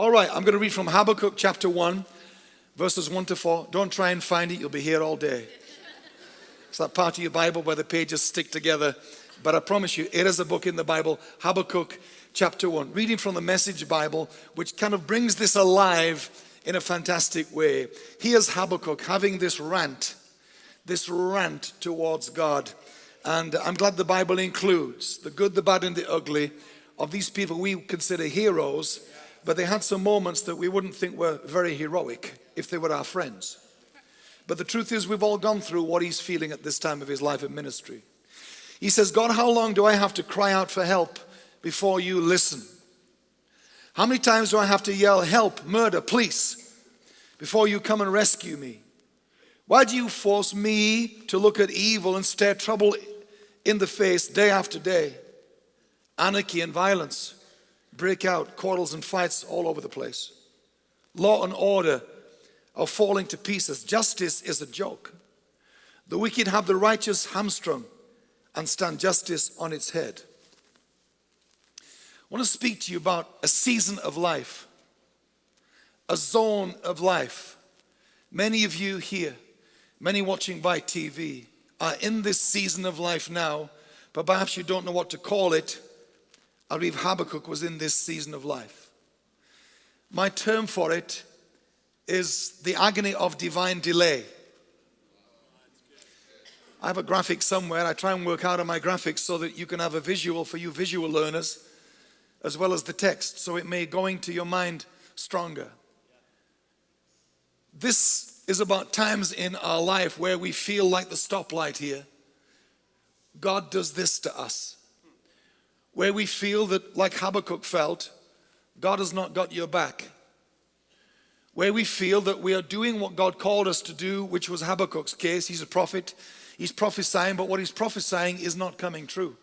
All right, I'm going to read from Habakkuk chapter 1, verses 1 to 4. Don't try and find it, you'll be here all day. It's that part of your Bible where the pages stick together. But I promise you, it is a book in the Bible, Habakkuk chapter 1. Reading from the Message Bible, which kind of brings this alive in a fantastic way. Here's Habakkuk having this rant, this rant towards God. And I'm glad the Bible includes the good, the bad, and the ugly of these people we consider heroes but they had some moments that we wouldn't think were very heroic if they were our friends. But the truth is we've all gone through what he's feeling at this time of his life in ministry. He says, God, how long do I have to cry out for help before you listen? How many times do I have to yell, help, murder, police, before you come and rescue me? Why do you force me to look at evil and stare trouble in the face day after day? Anarchy and violence break out, quarrels and fights all over the place. Law and order are falling to pieces. Justice is a joke. The wicked have the righteous hamstrung and stand justice on its head. I want to speak to you about a season of life, a zone of life. Many of you here, many watching by TV, are in this season of life now, but perhaps you don't know what to call it I Habakkuk was in this season of life. My term for it is the agony of divine delay. I have a graphic somewhere. I try and work out on my graphics so that you can have a visual for you visual learners as well as the text so it may go into your mind stronger. This is about times in our life where we feel like the stoplight here. God does this to us where we feel that, like Habakkuk felt, God has not got your back. Where we feel that we are doing what God called us to do, which was Habakkuk's case. He's a prophet, he's prophesying, but what he's prophesying is not coming true.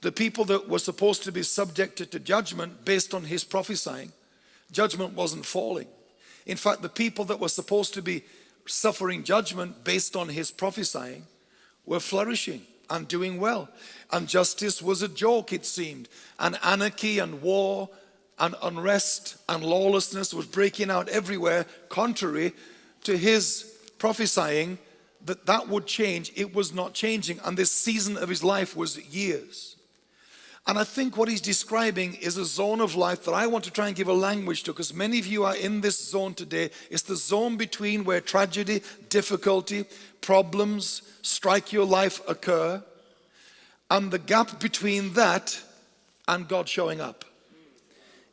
The people that were supposed to be subjected to judgment based on his prophesying, judgment wasn't falling. In fact, the people that were supposed to be suffering judgment based on his prophesying were flourishing and doing well. And justice was a joke, it seemed. And anarchy and war and unrest and lawlessness was breaking out everywhere, contrary to his prophesying that that would change. It was not changing. And this season of his life was years. And I think what he's describing is a zone of life that I want to try and give a language to because many of you are in this zone today. It's the zone between where tragedy, difficulty, problems, strike your life occur and the gap between that and God showing up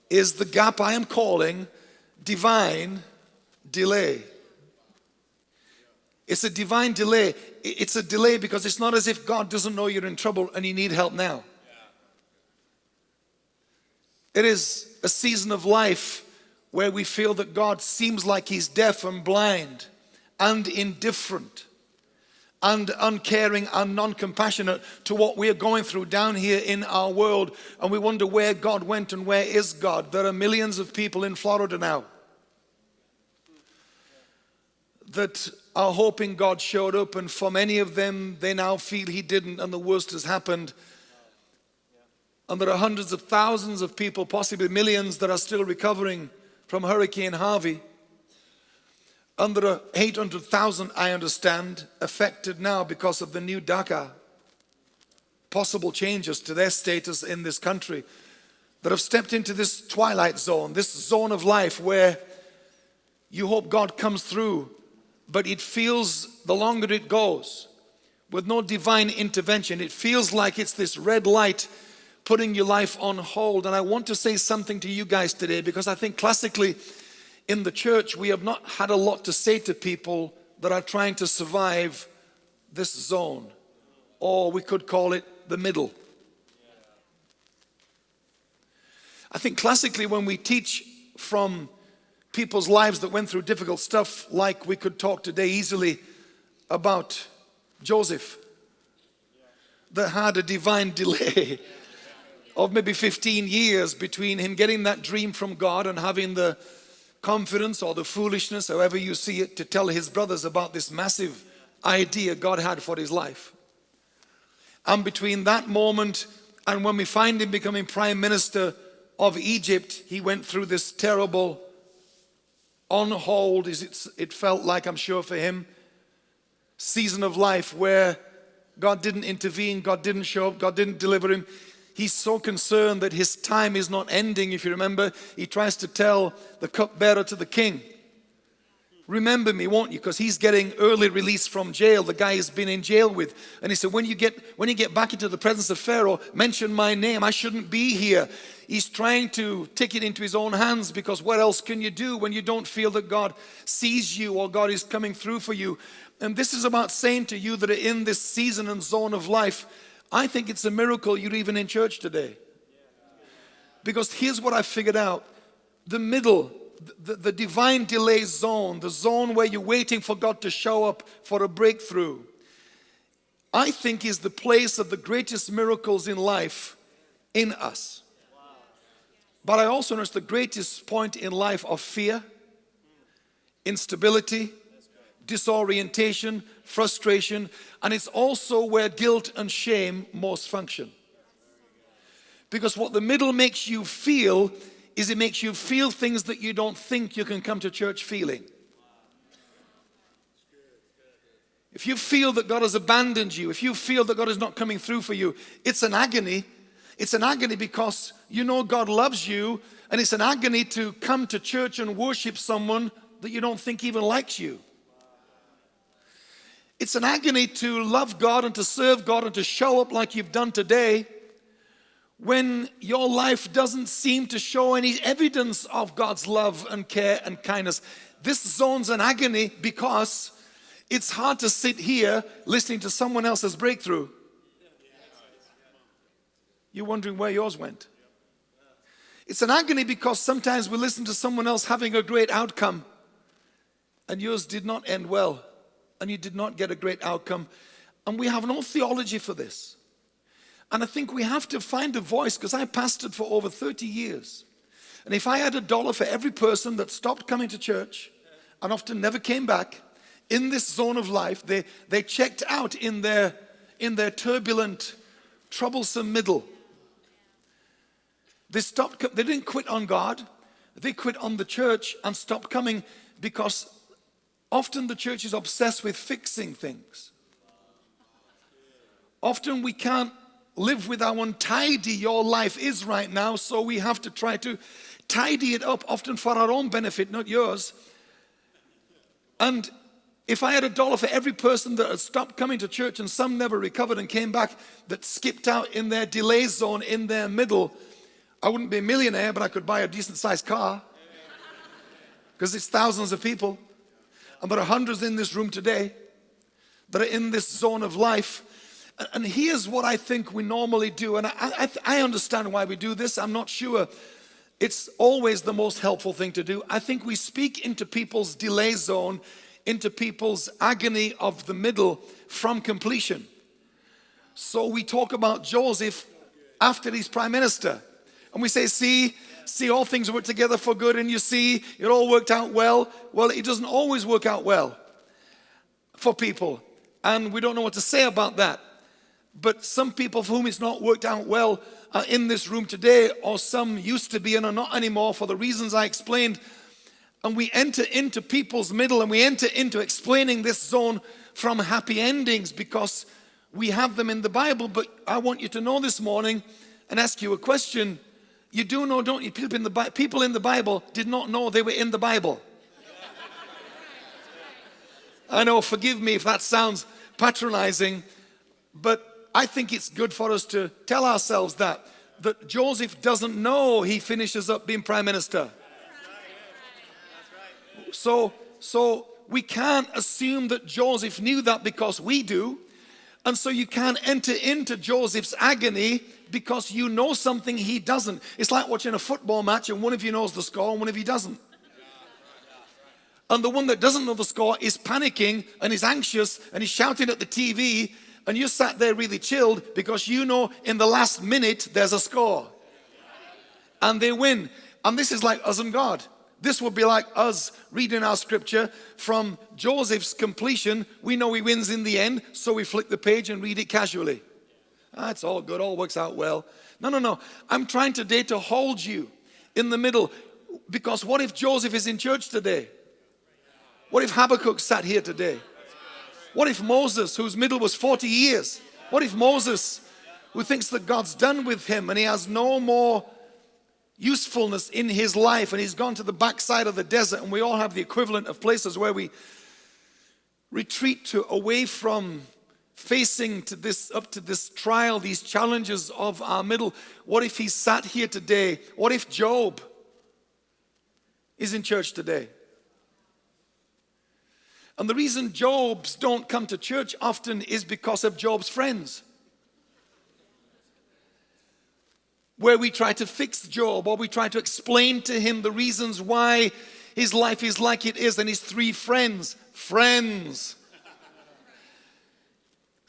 is the gap I am calling divine delay. It's a divine delay. It's a delay because it's not as if God doesn't know you're in trouble and you need help now. It is a season of life where we feel that God seems like He's deaf and blind and indifferent and uncaring and non-compassionate to what we are going through down here in our world. And we wonder where God went and where is God. There are millions of people in Florida now that are hoping God showed up. And for many of them they now feel he didn't. And the worst has happened and there are hundreds of thousands of people possibly millions that are still recovering from Hurricane Harvey. Under 800,000, I understand, affected now because of the new DACA, possible changes to their status in this country that have stepped into this twilight zone, this zone of life where you hope God comes through, but it feels the longer it goes, with no divine intervention, it feels like it's this red light putting your life on hold. And I want to say something to you guys today because I think classically in the church, we have not had a lot to say to people that are trying to survive this zone, or we could call it the middle. I think classically when we teach from people's lives that went through difficult stuff, like we could talk today easily about Joseph, that had a divine delay of maybe 15 years between him getting that dream from God and having the confidence or the foolishness, however you see it, to tell his brothers about this massive idea God had for his life. And between that moment and when we find him becoming prime minister of Egypt, he went through this terrible on hold, it felt like, I'm sure, for him, season of life where God didn't intervene, God didn't show up, God didn't deliver him. He's so concerned that his time is not ending. If you remember, he tries to tell the cupbearer to the king, remember me, won't you? Because he's getting early release from jail. The guy he's been in jail with. And he said, when you get when you get back into the presence of Pharaoh, mention my name. I shouldn't be here. He's trying to take it into his own hands because what else can you do when you don't feel that God sees you or God is coming through for you? And this is about saying to you that are in this season and zone of life, I think it's a miracle you're even in church today. Because here's what I figured out. The middle, the, the divine delay zone, the zone where you're waiting for God to show up for a breakthrough, I think is the place of the greatest miracles in life in us. But I also notice the greatest point in life of fear, instability, disorientation, frustration, and it's also where guilt and shame most function. Because what the middle makes you feel is it makes you feel things that you don't think you can come to church feeling. If you feel that God has abandoned you, if you feel that God is not coming through for you, it's an agony it's an agony because you know God loves you, and it's an agony to come to church and worship someone that you don't think even likes you. It's an agony to love God and to serve God and to show up like you've done today when your life doesn't seem to show any evidence of God's love and care and kindness. This zone's an agony because it's hard to sit here listening to someone else's breakthrough you're wondering where yours went. It's an agony because sometimes we listen to someone else having a great outcome and yours did not end well and you did not get a great outcome. And we have no theology for this. And I think we have to find a voice because I pastored for over 30 years. And if I had a dollar for every person that stopped coming to church and often never came back in this zone of life, they, they checked out in their, in their turbulent, troublesome middle they stopped, they didn't quit on God. They quit on the church and stopped coming because often the church is obsessed with fixing things. Often we can't live with how untidy your life is right now, so we have to try to tidy it up, often for our own benefit, not yours. And if I had a dollar for every person that had stopped coming to church and some never recovered and came back, that skipped out in their delay zone, in their middle, I wouldn't be a millionaire, but I could buy a decent sized car because it's thousands of people. And there are hundreds in this room today that are in this zone of life. And here's what I think we normally do. And I, I, I understand why we do this. I'm not sure it's always the most helpful thing to do. I think we speak into people's delay zone, into people's agony of the middle from completion. So we talk about Joseph after he's prime minister. And we say, see, see all things work together for good and you see it all worked out well. Well, it doesn't always work out well for people. And we don't know what to say about that. But some people for whom it's not worked out well are in this room today or some used to be and are not anymore for the reasons I explained. And we enter into people's middle and we enter into explaining this zone from happy endings because we have them in the Bible. But I want you to know this morning and ask you a question you do know, don't you? People in the, people in the Bible did not know they were in the Bible. I know, forgive me if that sounds patronizing, but I think it's good for us to tell ourselves that, that Joseph doesn't know he finishes up being prime minister. So, so we can't assume that Joseph knew that because we do. And so you can't enter into Joseph's agony because you know something he doesn't. It's like watching a football match and one of you knows the score and one of you doesn't. And the one that doesn't know the score is panicking and is anxious and is shouting at the TV and you sat there really chilled because you know in the last minute there's a score. And they win. And this is like us and God. This would be like us reading our scripture from Joseph's completion. We know he wins in the end, so we flick the page and read it casually. Ah, it's all good, all works out well. No, no, no. I'm trying today to hold you in the middle because what if Joseph is in church today? What if Habakkuk sat here today? What if Moses, whose middle was 40 years, what if Moses, who thinks that God's done with him and he has no more usefulness in his life and he's gone to the backside of the desert and we all have the equivalent of places where we retreat to away from facing to this up to this trial these challenges of our middle. What if he sat here today? What if Job is in church today? And the reason Jobs don't come to church often is because of Job's friends. Where we try to fix Job or we try to explain to him the reasons why his life is like it is and his three friends, friends,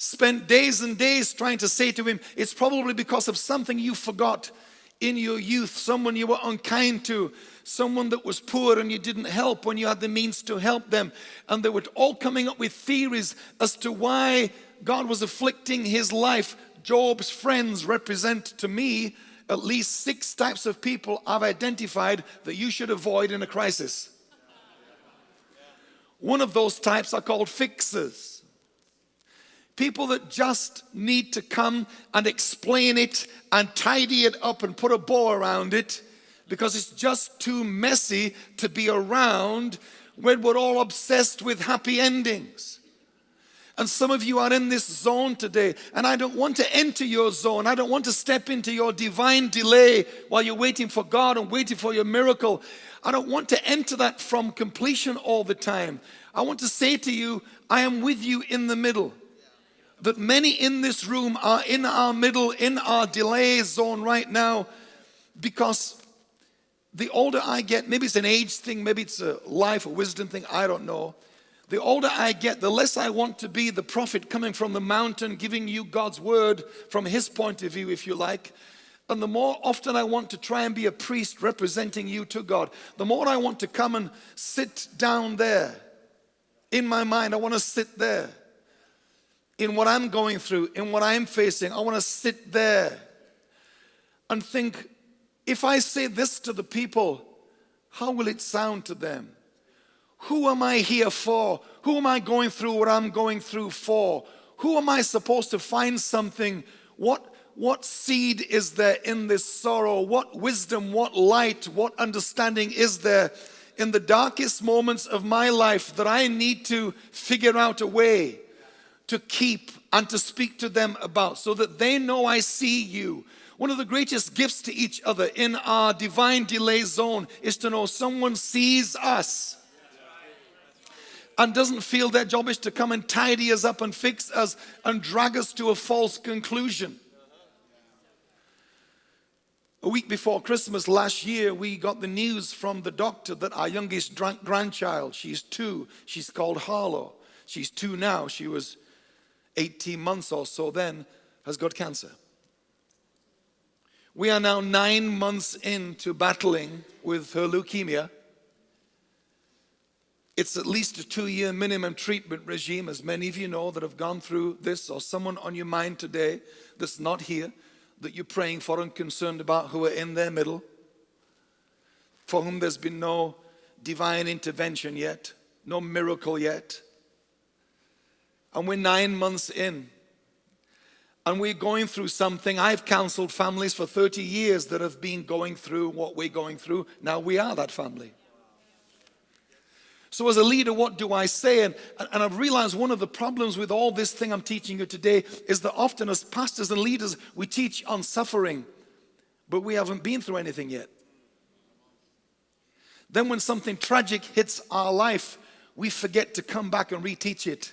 spent days and days trying to say to him, it's probably because of something you forgot in your youth, someone you were unkind to, someone that was poor and you didn't help when you had the means to help them. And they were all coming up with theories as to why God was afflicting his life. Job's friends represent to me at least six types of people I've identified that you should avoid in a crisis. One of those types are called fixers. People that just need to come and explain it and tidy it up and put a bow around it because it's just too messy to be around when we're all obsessed with happy endings. And some of you are in this zone today, and I don't want to enter your zone. I don't want to step into your divine delay while you're waiting for God and waiting for your miracle. I don't want to enter that from completion all the time. I want to say to you, I am with you in the middle. That many in this room are in our middle, in our delay zone right now, because the older I get, maybe it's an age thing, maybe it's a life or wisdom thing, I don't know. The older I get, the less I want to be the prophet coming from the mountain, giving you God's word from his point of view, if you like. And the more often I want to try and be a priest representing you to God, the more I want to come and sit down there. In my mind, I want to sit there. In what I'm going through, in what I'm facing, I want to sit there and think, if I say this to the people, how will it sound to them? Who am I here for? Who am I going through what I'm going through for? Who am I supposed to find something? What, what seed is there in this sorrow? What wisdom, what light, what understanding is there in the darkest moments of my life that I need to figure out a way to keep and to speak to them about so that they know I see you. One of the greatest gifts to each other in our divine delay zone is to know someone sees us and doesn't feel their job is to come and tidy us up and fix us and drag us to a false conclusion. A week before Christmas last year, we got the news from the doctor that our youngest grandchild, she's two, she's called Harlow. She's two now, she was 18 months or so then, has got cancer. We are now nine months into battling with her leukemia. It's at least a two-year minimum treatment regime, as many of you know that have gone through this, or someone on your mind today that's not here, that you're praying for and concerned about, who are in their middle, for whom there's been no divine intervention yet, no miracle yet. And we're nine months in. And we're going through something. I've counseled families for 30 years that have been going through what we're going through. Now we are that family. So as a leader, what do I say? And, and I've realized one of the problems with all this thing I'm teaching you today is that often as pastors and leaders, we teach on suffering, but we haven't been through anything yet. Then when something tragic hits our life, we forget to come back and reteach it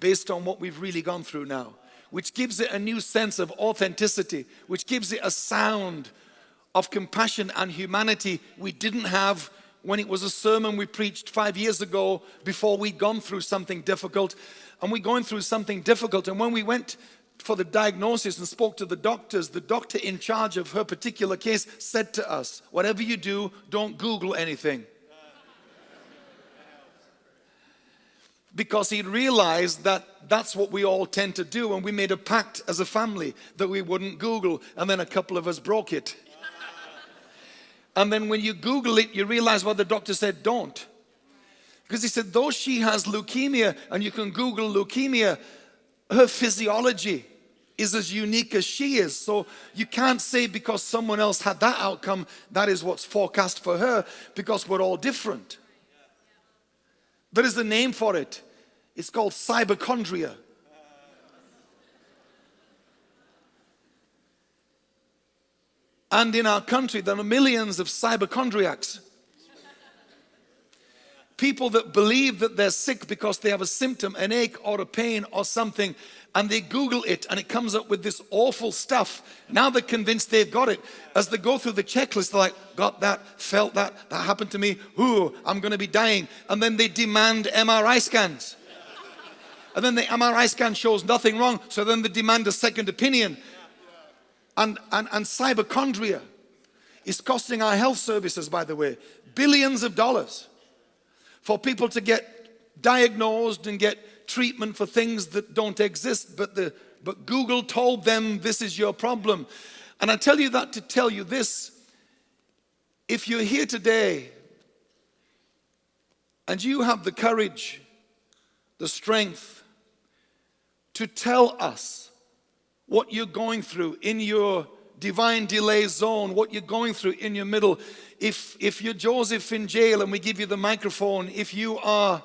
based on what we've really gone through now, which gives it a new sense of authenticity, which gives it a sound of compassion and humanity we didn't have when it was a sermon we preached five years ago before we'd gone through something difficult. And we're going through something difficult. And when we went for the diagnosis and spoke to the doctors, the doctor in charge of her particular case said to us, whatever you do, don't Google anything. Because he realized that that's what we all tend to do. And we made a pact as a family that we wouldn't Google. And then a couple of us broke it. and then when you Google it, you realize what the doctor said, don't. Because he said, though she has leukemia, and you can Google leukemia, her physiology is as unique as she is. So you can't say because someone else had that outcome, that is what's forecast for her, because we're all different. There is a name for it. It's called cyberchondria. And in our country, there are millions of cyberchondriacs. People that believe that they're sick because they have a symptom, an ache or a pain or something, and they Google it and it comes up with this awful stuff. Now they're convinced they've got it. As they go through the checklist, they're like, got that, felt that, that happened to me, ooh, I'm gonna be dying. And then they demand MRI scans. And then the MRI scan shows nothing wrong, so then they demand a second opinion. And, and, and cyberchondria is costing our health services, by the way, billions of dollars for people to get diagnosed and get treatment for things that don't exist, but, the, but Google told them this is your problem. And I tell you that to tell you this, if you're here today and you have the courage, the strength to tell us what you're going through in your divine delay zone, what you're going through in your middle, if, if you're Joseph in jail and we give you the microphone, if you are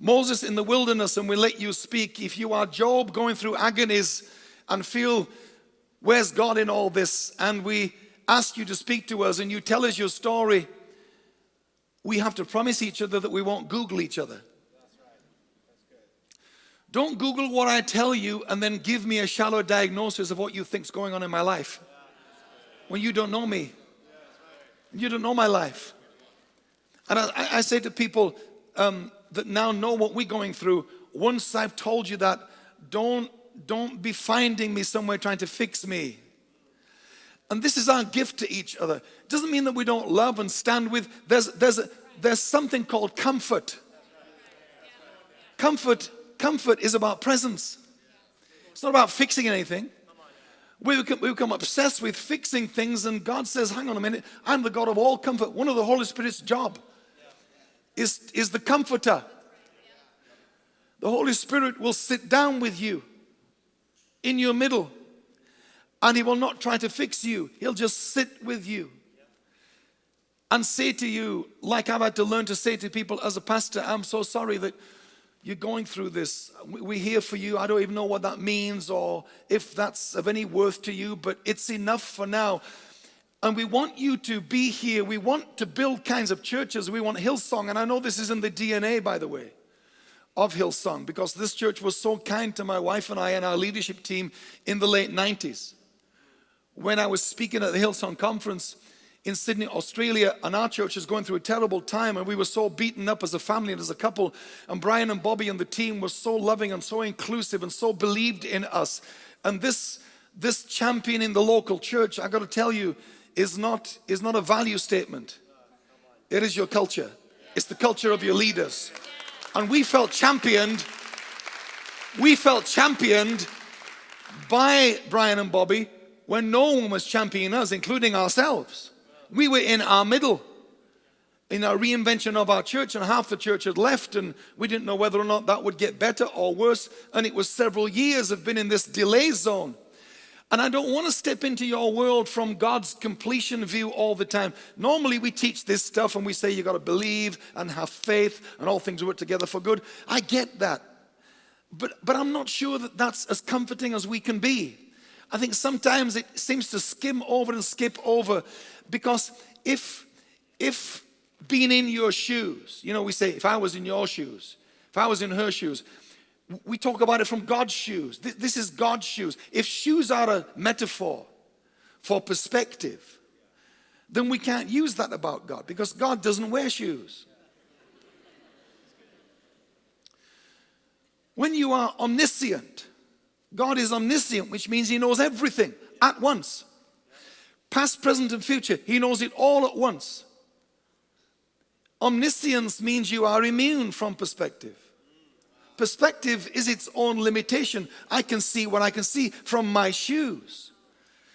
Moses in the wilderness and we let you speak, if you are Job going through agonies and feel, where's God in all this? And we ask you to speak to us and you tell us your story, we have to promise each other that we won't Google each other. Don't Google what I tell you and then give me a shallow diagnosis of what you think's going on in my life when you don't know me. You don't know my life. And I, I say to people um, that now know what we're going through, once I've told you that, don't, don't be finding me somewhere trying to fix me. And this is our gift to each other. It doesn't mean that we don't love and stand with. There's, there's, a, there's something called comfort. Comfort, comfort is about presence. It's not about fixing anything. We become, we become obsessed with fixing things and God says, hang on a minute, I'm the God of all comfort. One of the Holy Spirit's job is, is the comforter. The Holy Spirit will sit down with you in your middle and he will not try to fix you. He'll just sit with you and say to you, like I've had to learn to say to people as a pastor, I'm so sorry that you're going through this. We're here for you. I don't even know what that means or if that's of any worth to you, but it's enough for now. And we want you to be here. We want to build kinds of churches. We want Hillsong. And I know this is in the DNA, by the way, of Hillsong, because this church was so kind to my wife and I and our leadership team in the late 90s. When I was speaking at the Hillsong conference, in Sydney, Australia, and our church is going through a terrible time, and we were so beaten up as a family and as a couple. And Brian and Bobbie and the team were so loving and so inclusive and so believed in us. And this, this champion in the local church, I got to tell you, is not, is not a value statement. It is your culture. It's the culture of your leaders. And we felt championed, we felt championed by Brian and Bobbie when no one was championing us, including ourselves. We were in our middle in our reinvention of our church and half the church had left and we didn't know whether or not that would get better or worse and it was several years of been in this delay zone and I don't want to step into your world from God's completion view all the time. Normally we teach this stuff and we say you got to believe and have faith and all things work together for good. I get that. But, but I'm not sure that that's as comforting as we can be. I think sometimes it seems to skim over and skip over because if, if being in your shoes, you know, we say, if I was in your shoes, if I was in her shoes, we talk about it from God's shoes. This is God's shoes. If shoes are a metaphor for perspective, then we can't use that about God because God doesn't wear shoes. When you are omniscient, God is omniscient, which means He knows everything at once. Past, present, and future. He knows it all at once. Omniscience means you are immune from perspective. perspective is its own limitation. I can see what I can see from my shoes.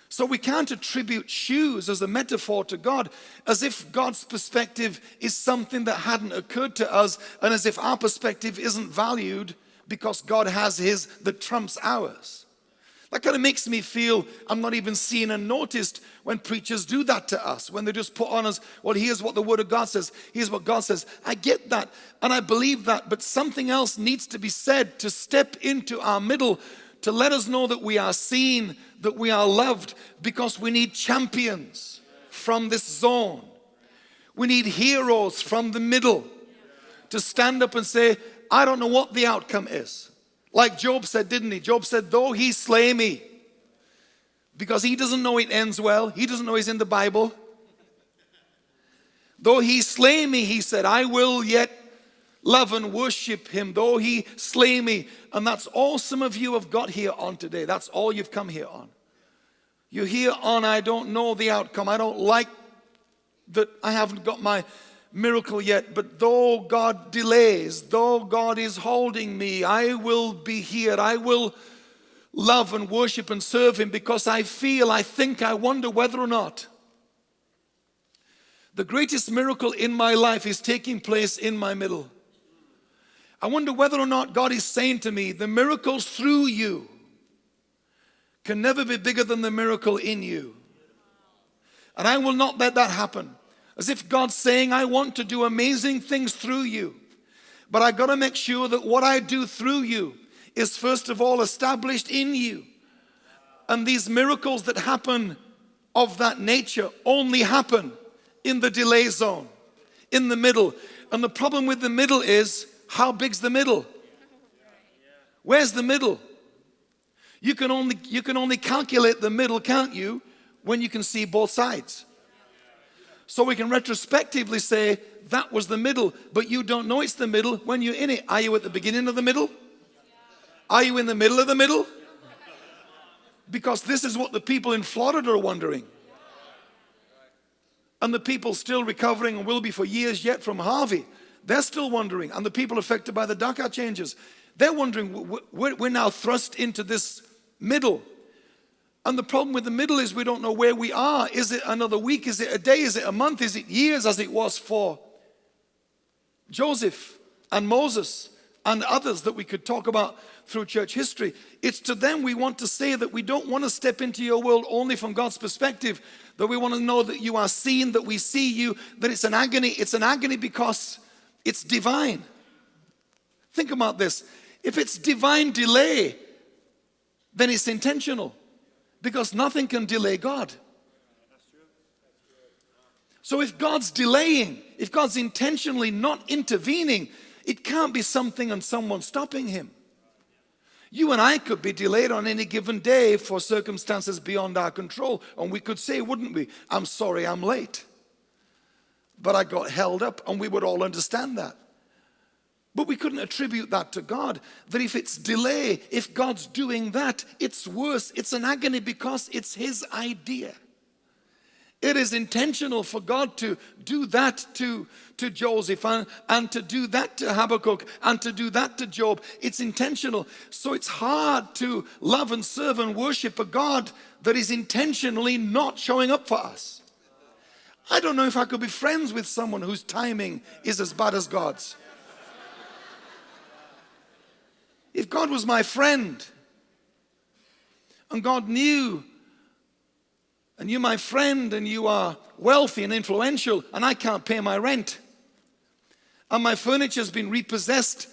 So we can't attribute shoes as a metaphor to God as if God's perspective is something that hadn't occurred to us and as if our perspective isn't valued because God has his that trumps ours. That kind of makes me feel I'm not even seen and noticed when preachers do that to us, when they just put on us, well, here's what the Word of God says, here's what God says. I get that and I believe that, but something else needs to be said to step into our middle to let us know that we are seen, that we are loved, because we need champions from this zone. We need heroes from the middle to stand up and say, I don't know what the outcome is. Like Job said, didn't he? Job said, though he slay me, because he doesn't know it ends well. He doesn't know he's in the Bible. Though he slay me, he said, I will yet love and worship him, though he slay me. And that's all some of you have got here on today. That's all you've come here on. You're here on, I don't know the outcome. I don't like that I haven't got my miracle yet, but though God delays, though God is holding me, I will be here. I will love and worship and serve Him because I feel, I think, I wonder whether or not the greatest miracle in my life is taking place in my middle. I wonder whether or not God is saying to me, the miracles through you can never be bigger than the miracle in you. And I will not let that happen. As if God's saying, I want to do amazing things through you. But I got to make sure that what I do through you is first of all established in you. And these miracles that happen of that nature only happen in the delay zone, in the middle. And the problem with the middle is, how big's the middle? Where's the middle? You can only, you can only calculate the middle, can't you, when you can see both sides. So we can retrospectively say that was the middle, but you don't know it's the middle when you're in it. Are you at the beginning of the middle? Are you in the middle of the middle? Because this is what the people in Florida are wondering. And the people still recovering and will be for years yet from Harvey, they're still wondering. And the people affected by the DACA changes, they're wondering, we're now thrust into this middle. And the problem with the middle is we don't know where we are. Is it another week? Is it a day? Is it a month? Is it years as it was for Joseph and Moses and others that we could talk about through church history? It's to them we want to say that we don't want to step into your world only from God's perspective, that we want to know that you are seen, that we see you, that it's an agony. It's an agony because it's divine. Think about this. If it's divine delay, then it's intentional because nothing can delay God. So if God's delaying, if God's intentionally not intervening, it can't be something and someone stopping him. You and I could be delayed on any given day for circumstances beyond our control. And we could say, wouldn't we? I'm sorry I'm late. But I got held up and we would all understand that. But we couldn't attribute that to God. That if it's delay, if God's doing that, it's worse. It's an agony because it's His idea. It is intentional for God to do that to, to Joseph and, and to do that to Habakkuk and to do that to Job. It's intentional. So it's hard to love and serve and worship a God that is intentionally not showing up for us. I don't know if I could be friends with someone whose timing is as bad as God's. If God was my friend and God knew and you're my friend and you are wealthy and influential and I can't pay my rent and my furniture's been repossessed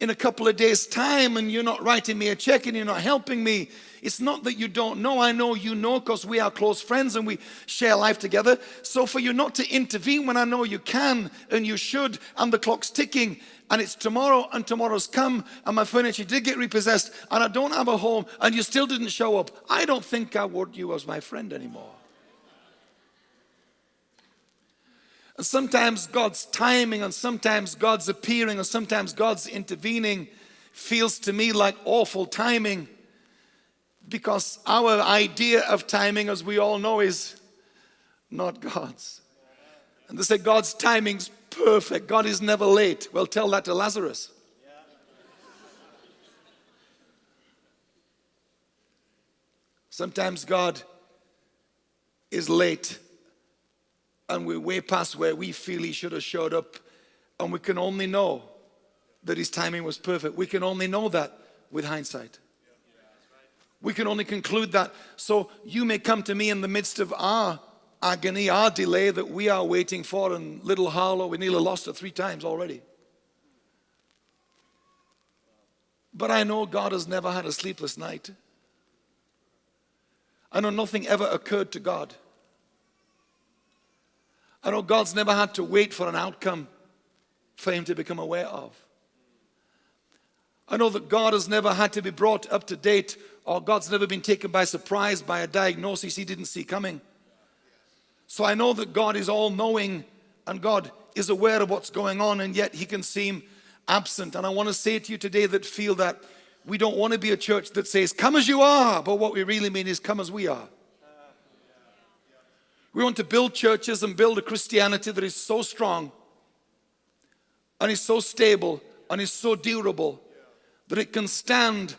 in a couple of days time and you're not writing me a check and you're not helping me it's not that you don't know. I know you know because we are close friends and we share life together. So for you not to intervene when I know you can and you should and the clock's ticking and it's tomorrow and tomorrow's come and my furniture did get repossessed and I don't have a home and you still didn't show up, I don't think I would you as my friend anymore. And sometimes God's timing and sometimes God's appearing and sometimes God's intervening feels to me like awful timing because our idea of timing, as we all know, is not God's. And they say God's timing's perfect. God is never late. Well, tell that to Lazarus. Sometimes God is late and we're way past where we feel he should have showed up and we can only know that his timing was perfect. We can only know that with hindsight. We can only conclude that. So you may come to me in the midst of our agony, our delay that we are waiting for, in little Harlow, we nearly lost it three times already. But I know God has never had a sleepless night. I know nothing ever occurred to God. I know God's never had to wait for an outcome for him to become aware of. I know that God has never had to be brought up to date or God's never been taken by surprise by a diagnosis he didn't see coming. So I know that God is all knowing and God is aware of what's going on and yet he can seem absent. And I want to say to you today that feel that we don't want to be a church that says, come as you are, but what we really mean is come as we are. We want to build churches and build a Christianity that is so strong and is so stable and is so durable that it can stand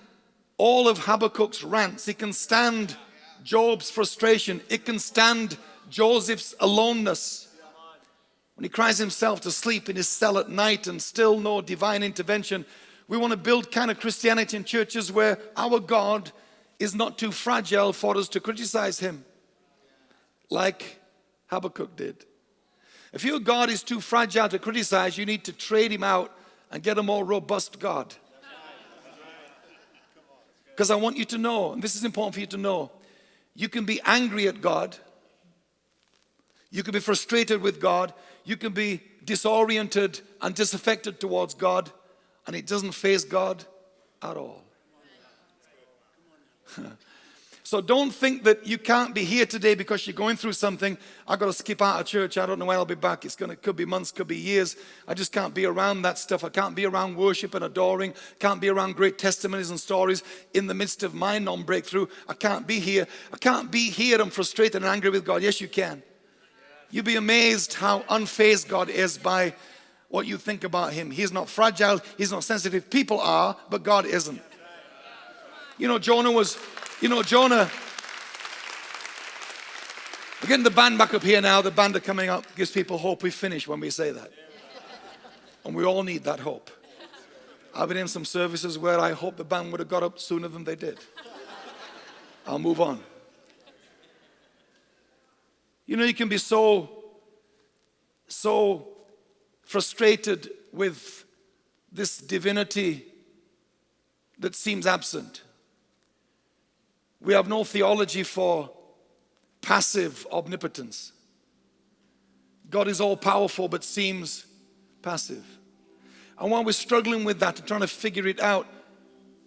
all of Habakkuk's rants. It can stand Job's frustration. It can stand Joseph's aloneness. When he cries himself to sleep in his cell at night and still no divine intervention, we want to build kind of Christianity in churches where our God is not too fragile for us to criticize him like Habakkuk did. If your God is too fragile to criticize, you need to trade him out and get a more robust God. Because I want you to know, and this is important for you to know, you can be angry at God, you can be frustrated with God, you can be disoriented and disaffected towards God, and it doesn't face God at all. So don't think that you can't be here today because you're going through something. I've got to skip out of church. I don't know when I'll be back. It's going to, could be months, could be years. I just can't be around that stuff. I can't be around worship and adoring. Can't be around great testimonies and stories in the midst of my non-breakthrough. I can't be here. I can't be here I'm frustrated and angry with God. Yes, you can. You'll be amazed how unfazed God is by what you think about Him. He's not fragile. He's not sensitive. People are, but God isn't. You know, Jonah was you know, Jonah, we're getting the band back up here now. The band are coming up, gives people hope we finish when we say that. And we all need that hope. I've been in some services where I hope the band would have got up sooner than they did. I'll move on. You know, you can be so, so frustrated with this divinity that seems absent. We have no theology for passive omnipotence. God is all powerful but seems passive. And while we're struggling with that and trying to figure it out,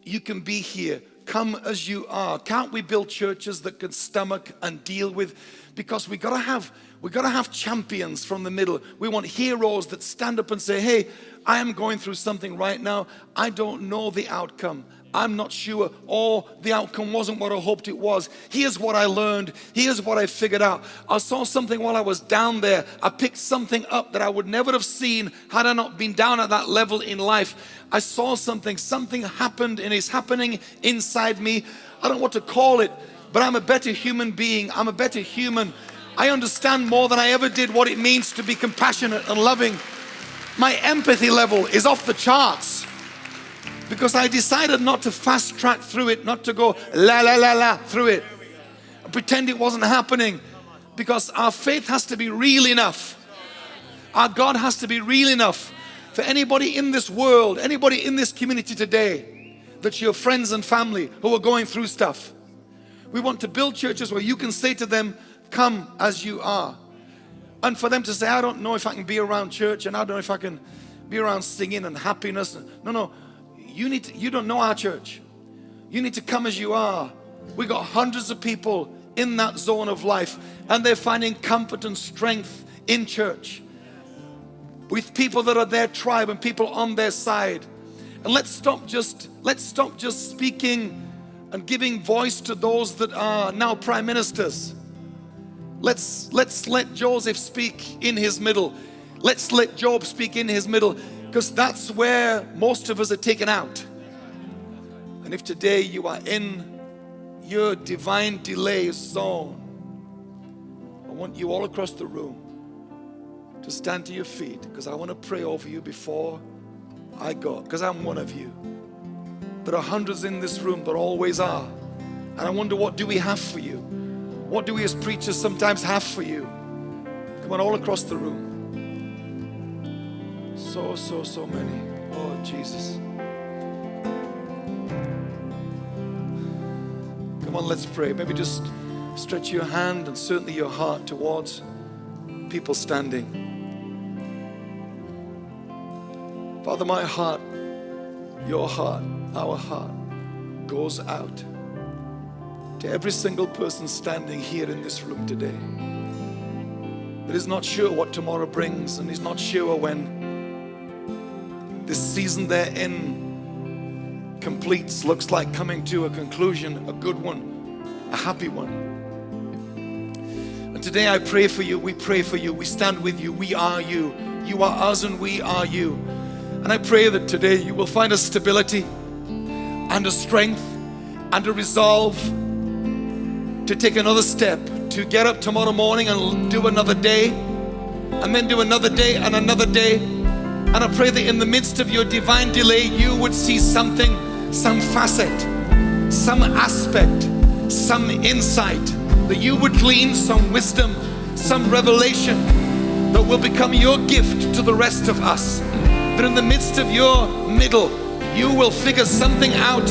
you can be here. Come as you are. Can't we build churches that can stomach and deal with? Because we gotta have we gotta have champions from the middle. We want heroes that stand up and say, hey, I am going through something right now. I don't know the outcome. I'm not sure, or the outcome wasn't what I hoped it was. Here's what I learned. Here's what I figured out. I saw something while I was down there. I picked something up that I would never have seen had I not been down at that level in life. I saw something, something happened and is happening inside me. I don't know what to call it, but I'm a better human being. I'm a better human. I understand more than I ever did what it means to be compassionate and loving. My empathy level is off the charts because I decided not to fast track through it, not to go la la la la through it, pretend it wasn't happening because our faith has to be real enough. Our God has to be real enough for anybody in this world, anybody in this community today, that's your friends and family who are going through stuff. We want to build churches where you can say to them, come as you are. And for them to say, I don't know if I can be around church and I don't know if I can be around singing and happiness. No, no, you need to, you don't know our church. You need to come as you are. We got hundreds of people in that zone of life and they're finding comfort and strength in church with people that are their tribe and people on their side. And let's stop just let's stop just speaking and giving voice to those that are now prime ministers. Let's let's let Joseph speak in his middle. Let's let Job speak in his middle because that's where most of us are taken out. And if today you are in your divine delay zone, I want you all across the room to stand to your feet because I want to pray over you before I go because I'm one of you. There are hundreds in this room, there always are. And I wonder what do we have for you? What do we as preachers sometimes have for you? Come on, all across the room. So, so, so many. Oh, Jesus. Come on, let's pray. Maybe just stretch your hand and certainly your heart towards people standing. Father, my heart, your heart, our heart goes out to every single person standing here in this room today that is not sure what tomorrow brings and is not sure when this season they're in completes, looks like coming to a conclusion, a good one, a happy one. And today I pray for you, we pray for you, we stand with you, we are you. You are us and we are you. And I pray that today you will find a stability and a strength and a resolve to take another step, to get up tomorrow morning and do another day, and then do another day and another day and I pray that in the midst of your divine delay, you would see something, some facet, some aspect, some insight, that you would glean some wisdom, some revelation that will become your gift to the rest of us. That in the midst of your middle, you will figure something out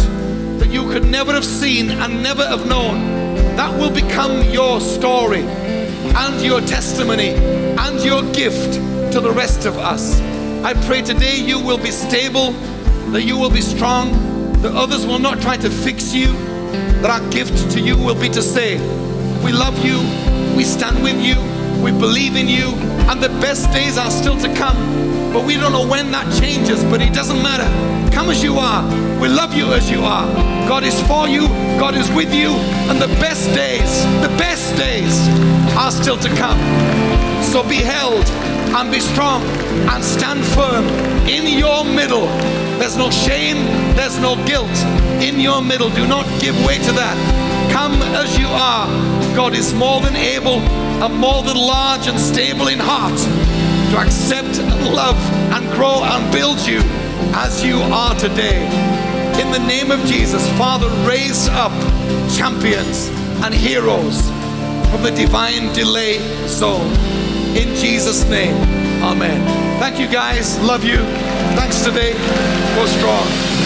that you could never have seen and never have known. That will become your story and your testimony and your gift to the rest of us. I pray today you will be stable, that you will be strong, that others will not try to fix you, that our gift to you will be to say, We love you, we stand with you, we believe in you, and the best days are still to come. But we don't know when that changes, but it doesn't matter. Come as you are. We love you as you are. God is for you, God is with you, and the best days, the best days are still to come. So be held and be strong and stand firm in your middle. There's no shame, there's no guilt in your middle. Do not give way to that. Come as you are. God is more than able and more than large and stable in heart to accept and love and grow and build you as you are today. In the name of Jesus, Father, raise up champions and heroes from the divine delay zone. In Jesus' name, amen. Thank you guys. Love you. Thanks today. Go strong.